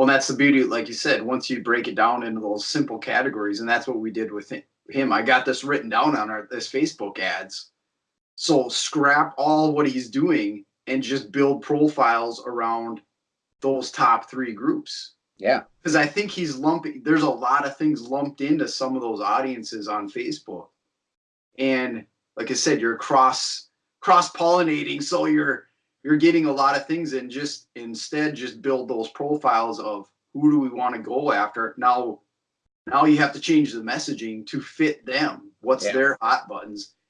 Well, that's the beauty, like you said, once you break it down into those simple categories, and that's what we did with him. I got this written down on our this Facebook ads. So scrap all what he's doing and just build profiles around those top three groups. Yeah. Because I think he's lumping, there's a lot of things lumped into some of those audiences on Facebook. And like I said, you're cross cross pollinating. So you're you're getting a lot of things and just instead just build those profiles of who do we want to go after. Now now you have to change the messaging to fit them. What's Yeah. their hot buttons?